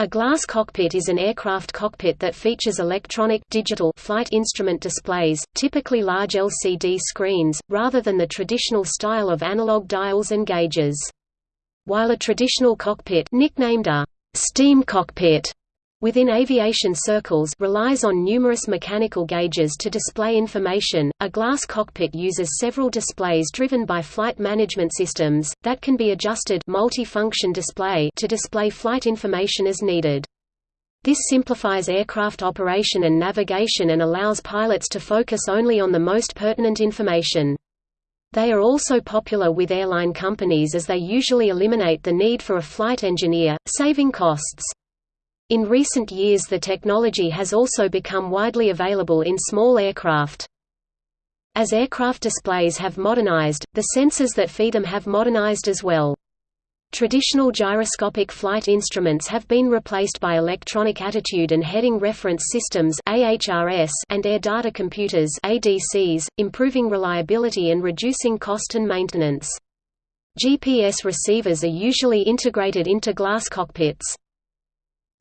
A glass cockpit is an aircraft cockpit that features electronic digital flight instrument displays, typically large LCD screens, rather than the traditional style of analog dials and gauges. While a traditional cockpit nicknamed a steam cockpit within aviation circles relies on numerous mechanical gauges to display information. A glass cockpit uses several displays driven by flight management systems that can be adjusted multi-function display to display flight information as needed. This simplifies aircraft operation and navigation and allows pilots to focus only on the most pertinent information. They are also popular with airline companies as they usually eliminate the need for a flight engineer, saving costs. In recent years the technology has also become widely available in small aircraft. As aircraft displays have modernized, the sensors that feed them have modernized as well. Traditional gyroscopic flight instruments have been replaced by electronic attitude and heading reference systems and air data computers (ADCs), improving reliability and reducing cost and maintenance. GPS receivers are usually integrated into glass cockpits.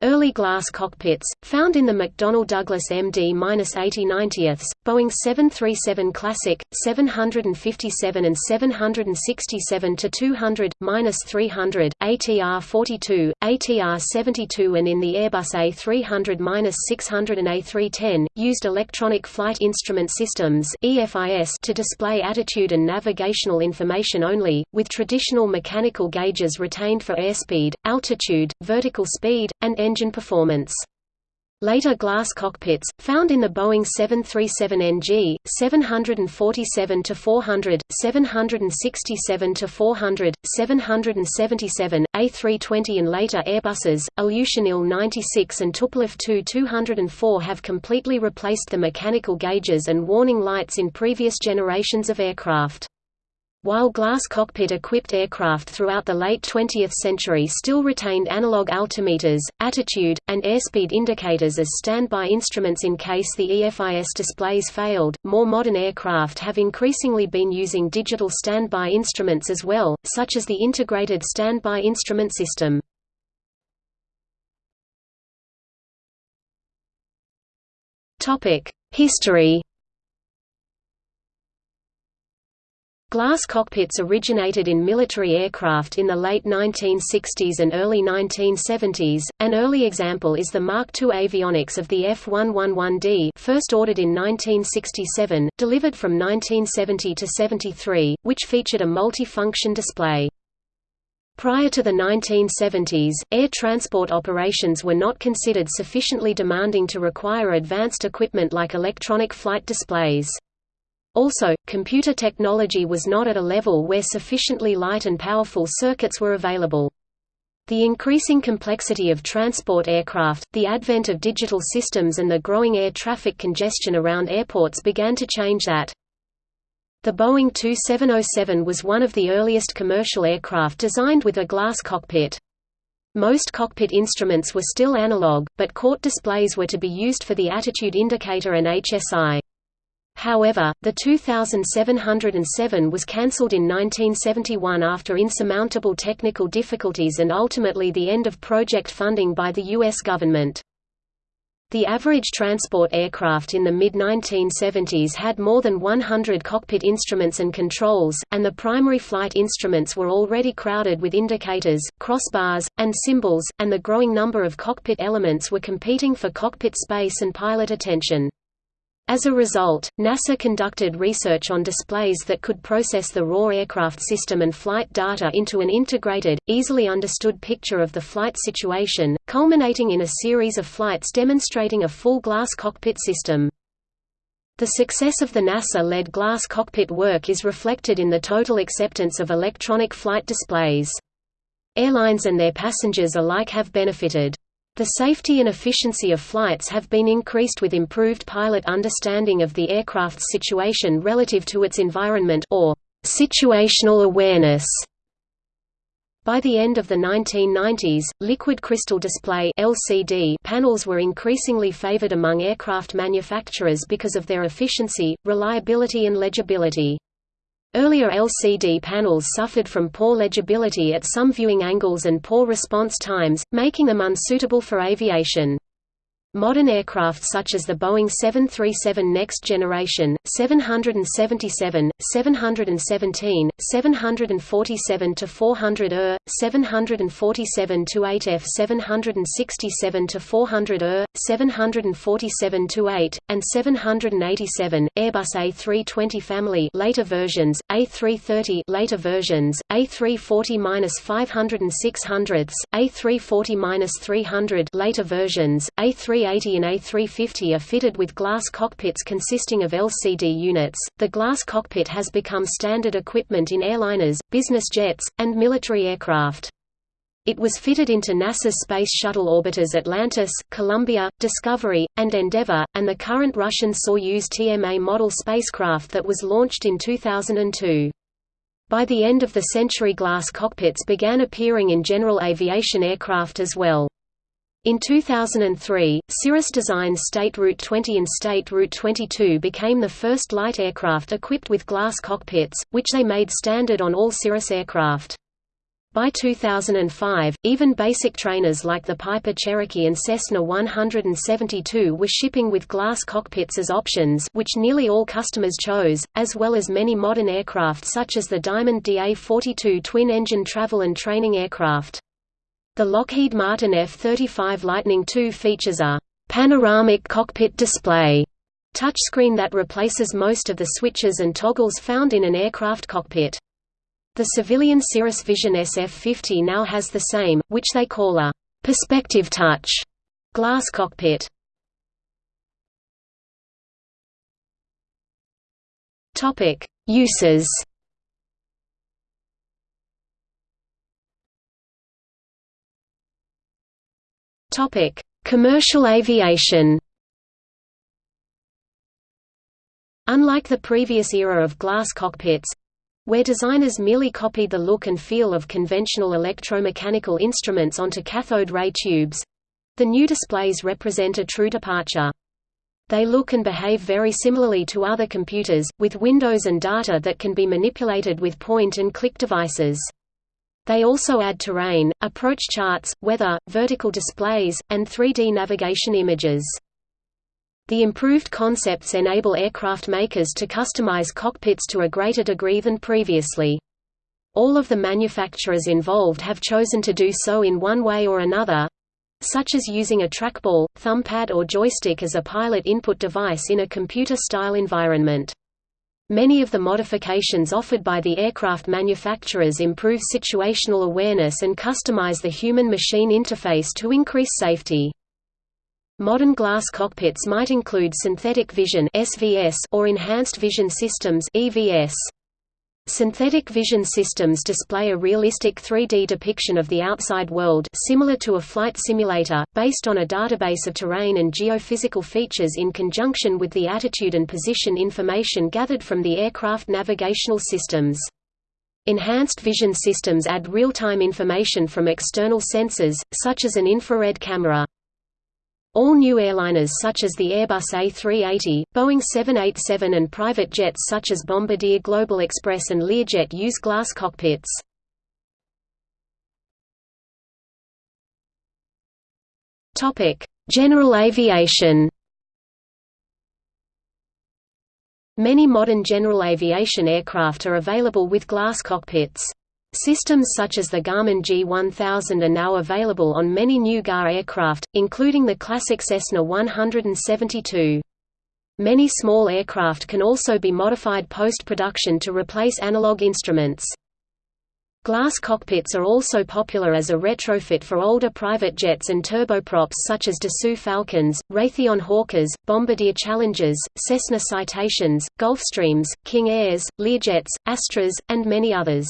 Early glass cockpits, found in the McDonnell Douglas MD-8090s, Boeing 737 Classic, 757 and 767-200-300, ATR-42, ATR-72 and in the Airbus A300-600 and A310, used electronic flight instrument systems to display attitude and navigational information only, with traditional mechanical gauges retained for airspeed, altitude, vertical speed, and engine performance. Later glass cockpits, found in the Boeing 737NG, 747-400, 767-400, 777, A320 and later Airbuses, Ilyushin Il-96 and Tupolev Tu-204 have completely replaced the mechanical gauges and warning lights in previous generations of aircraft. While glass cockpit-equipped aircraft throughout the late 20th century still retained analog altimeters, attitude, and airspeed indicators as standby instruments in case the EFIS displays failed, more modern aircraft have increasingly been using digital standby instruments as well, such as the Integrated Standby Instrument System. History Glass cockpits originated in military aircraft in the late 1960s and early 1970s. An early example is the Mark II avionics of the F111D, first ordered in 1967, delivered from 1970 to 73, which featured a multi-function display. Prior to the 1970s, air transport operations were not considered sufficiently demanding to require advanced equipment like electronic flight displays. Also, computer technology was not at a level where sufficiently light and powerful circuits were available. The increasing complexity of transport aircraft, the advent of digital systems and the growing air traffic congestion around airports began to change that. The Boeing 2707 was one of the earliest commercial aircraft designed with a glass cockpit. Most cockpit instruments were still analog, but CRT displays were to be used for the attitude indicator and HSI. However, the 2707 was cancelled in 1971 after insurmountable technical difficulties and ultimately the end of project funding by the U.S. government. The average transport aircraft in the mid-1970s had more than 100 cockpit instruments and controls, and the primary flight instruments were already crowded with indicators, crossbars, and symbols, and the growing number of cockpit elements were competing for cockpit space and pilot attention. As a result, NASA conducted research on displays that could process the raw aircraft system and flight data into an integrated, easily understood picture of the flight situation, culminating in a series of flights demonstrating a full glass cockpit system. The success of the NASA-led glass cockpit work is reflected in the total acceptance of electronic flight displays. Airlines and their passengers alike have benefited. The safety and efficiency of flights have been increased with improved pilot understanding of the aircraft's situation relative to its environment or situational awareness. By the end of the 1990s, liquid crystal display (LCD) panels were increasingly favored among aircraft manufacturers because of their efficiency, reliability and legibility. Earlier LCD panels suffered from poor legibility at some viewing angles and poor response times, making them unsuitable for aviation. Modern aircraft such as the Boeing 737 Next Generation, 777, 717, 747-400 ER, 747-8F 767-400 ER, 747-8, and 787, Airbus A320 family later versions, A330 later versions, A340-500 A340-300 later versions, A3 a380 and A350 are fitted with glass cockpits consisting of LCD units. The glass cockpit has become standard equipment in airliners, business jets, and military aircraft. It was fitted into NASA's Space Shuttle orbiters Atlantis, Columbia, Discovery, and Endeavour, and the current Russian Soyuz TMA model spacecraft that was launched in 2002. By the end of the century glass cockpits began appearing in general aviation aircraft as well. In 2003, Cirrus Design's State Route 20 and State Route 22 became the first light aircraft equipped with glass cockpits, which they made standard on all Cirrus aircraft. By 2005, even basic trainers like the Piper Cherokee and Cessna 172 were shipping with glass cockpits as options which nearly all customers chose, as well as many modern aircraft such as the Diamond DA-42 twin-engine travel and training aircraft. The Lockheed Martin F-35 Lightning II features a panoramic cockpit display touchscreen that replaces most of the switches and toggles found in an aircraft cockpit. The civilian Cirrus Vision SF-50 now has the same, which they call a perspective touch glass cockpit. Topic: Uses Topic: Commercial aviation. Unlike the previous era of glass cockpits, where designers merely copied the look and feel of conventional electromechanical instruments onto cathode ray tubes, the new displays represent a true departure. They look and behave very similarly to other computers, with windows and data that can be manipulated with point-and-click devices. They also add terrain, approach charts, weather, vertical displays, and 3D navigation images. The improved concepts enable aircraft makers to customize cockpits to a greater degree than previously. All of the manufacturers involved have chosen to do so in one way or another, such as using a trackball, thumbpad or joystick as a pilot input device in a computer-style environment. Many of the modifications offered by the aircraft manufacturers improve situational awareness and customize the human-machine interface to increase safety. Modern glass cockpits might include synthetic vision or enhanced vision systems EVS. Synthetic vision systems display a realistic 3D depiction of the outside world similar to a flight simulator, based on a database of terrain and geophysical features in conjunction with the attitude and position information gathered from the aircraft navigational systems. Enhanced vision systems add real-time information from external sensors, such as an infrared camera. All new airliners such as the Airbus A380, Boeing 787 and private jets such as Bombardier Global Express and Learjet use glass cockpits. General aviation Many modern general aviation aircraft are available with glass cockpits. Systems such as the Garmin G1000 are now available on many new GA aircraft, including the classic Cessna 172. Many small aircraft can also be modified post-production to replace analog instruments. Glass cockpits are also popular as a retrofit for older private jets and turboprops such as Dassault Falcons, Raytheon Hawkers, Bombardier Challengers, Cessna Citations, Gulfstreams, King Airs, Learjets, Astras, and many others.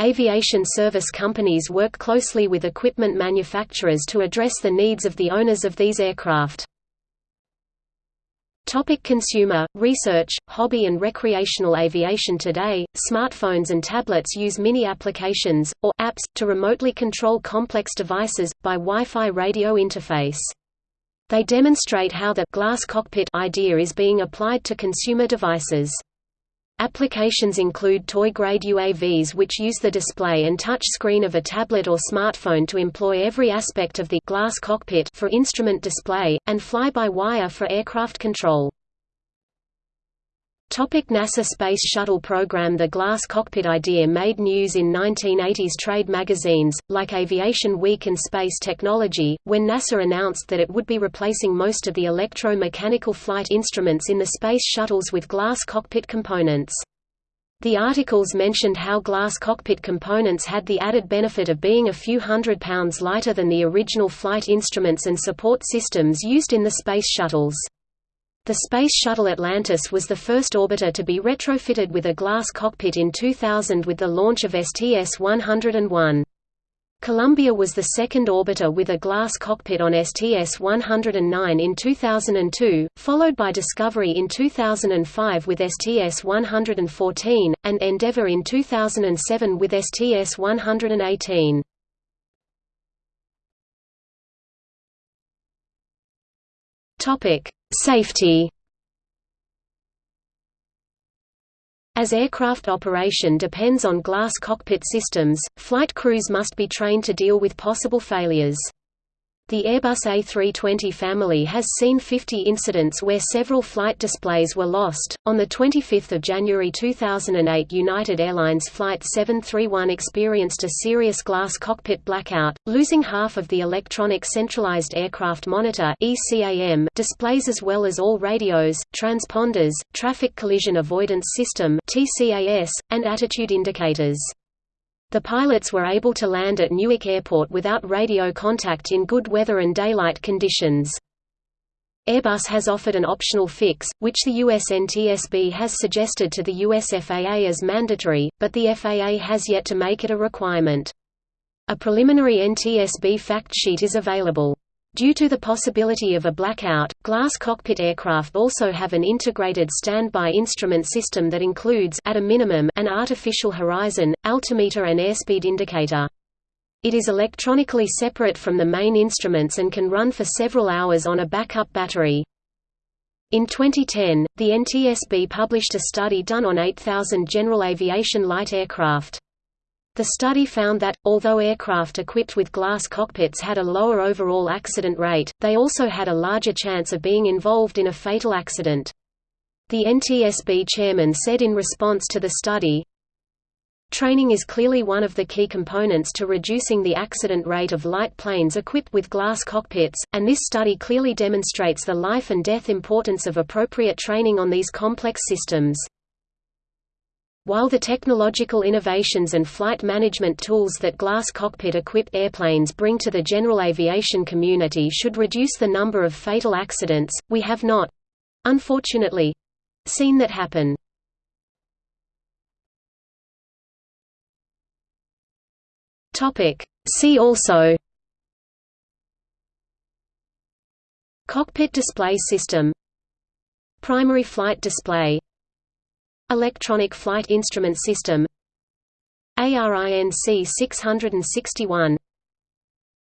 Aviation service companies work closely with equipment manufacturers to address the needs of the owners of these aircraft. Topic consumer, research, hobby and recreational aviation Today, smartphones and tablets use mini applications, or apps, to remotely control complex devices, by Wi-Fi radio interface. They demonstrate how the glass cockpit idea is being applied to consumer devices. Applications include toy-grade UAVs which use the display and touch screen of a tablet or smartphone to employ every aspect of the glass cockpit for instrument display, and fly-by-wire for aircraft control. Topic NASA Space Shuttle program The glass cockpit idea made news in 1980s trade magazines, like Aviation Week and Space Technology, when NASA announced that it would be replacing most of the electro-mechanical flight instruments in the space shuttles with glass cockpit components. The articles mentioned how glass cockpit components had the added benefit of being a few hundred pounds lighter than the original flight instruments and support systems used in the space shuttles. The Space Shuttle Atlantis was the first orbiter to be retrofitted with a glass cockpit in 2000 with the launch of STS-101. Columbia was the second orbiter with a glass cockpit on STS-109 in 2002, followed by Discovery in 2005 with STS-114, and Endeavour in 2007 with STS-118. Topic: Safety As aircraft operation depends on glass cockpit systems, flight crews must be trained to deal with possible failures. The Airbus A320 family has seen 50 incidents where several flight displays were lost. On the 25th of January 2008, United Airlines flight 731 experienced a serious glass cockpit blackout, losing half of the electronic centralized aircraft monitor (ECAM) displays as well as all radios, transponders, traffic collision avoidance system (TCAS), and attitude indicators. The pilots were able to land at Newark Airport without radio contact in good weather and daylight conditions. Airbus has offered an optional fix, which the US NTSB has suggested to the US FAA as mandatory, but the FAA has yet to make it a requirement. A preliminary NTSB fact sheet is available. Due to the possibility of a blackout, glass cockpit aircraft also have an integrated standby instrument system that includes at a minimum an artificial horizon, altimeter and airspeed indicator. It is electronically separate from the main instruments and can run for several hours on a backup battery. In 2010, the NTSB published a study done on 8,000 general aviation light aircraft. The study found that, although aircraft equipped with glass cockpits had a lower overall accident rate, they also had a larger chance of being involved in a fatal accident. The NTSB chairman said in response to the study, Training is clearly one of the key components to reducing the accident rate of light planes equipped with glass cockpits, and this study clearly demonstrates the life and death importance of appropriate training on these complex systems. While the technological innovations and flight management tools that glass cockpit-equipped airplanes bring to the general aviation community should reduce the number of fatal accidents, we have not—unfortunately—seen that happen. See also Cockpit display system Primary flight display Electronic Flight Instrument System ARINC 661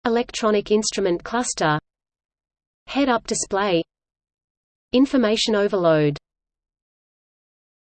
Electronic Instrument Cluster. Head-up display. Information overload